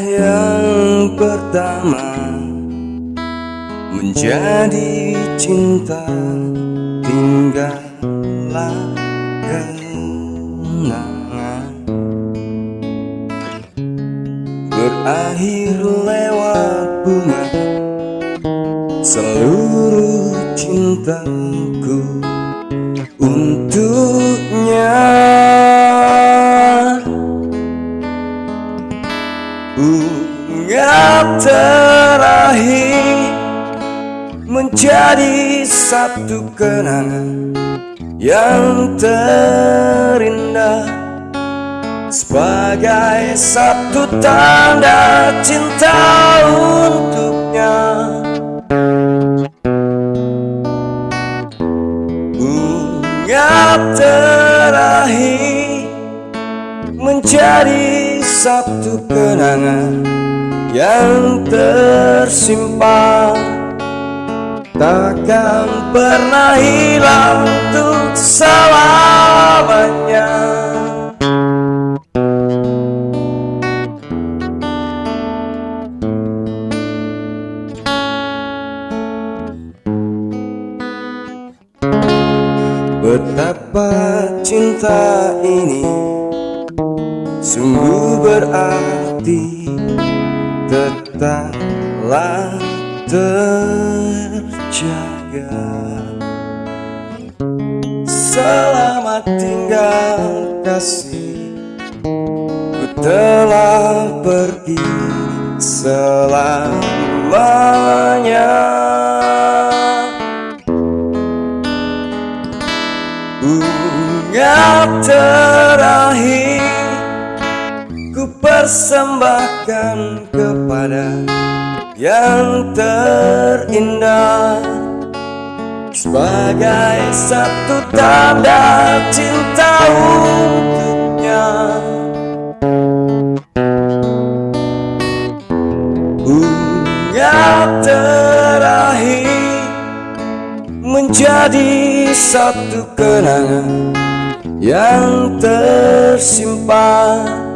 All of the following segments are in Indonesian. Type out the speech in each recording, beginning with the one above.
Yang pertama Menjadi cinta Tinggallah kenangan. Berakhir lewat bunga Seluruh cintaku Untuknya Bunga terakhir Menjadi satu kenangan Yang terindah Sebagai satu tanda cinta untuknya. Bunga terakhir Menjadi satu kenangan Yang tersimpan Takkan pernah hilang untuk selamanya. Betapa cinta ini Sungguh berarti Tetaplah terjaga. Selamat tinggal kasih. Ku telah pergi selamanya. Bunga terakhir Ku persembahkan kepada yang terindah. Sebagai satu tanda cinta untuknya. Bunga terakhir Menjadi satu kenangan Yang tersimpan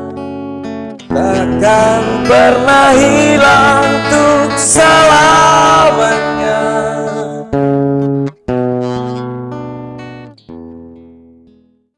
Takkan pernah hilang untuk selamanya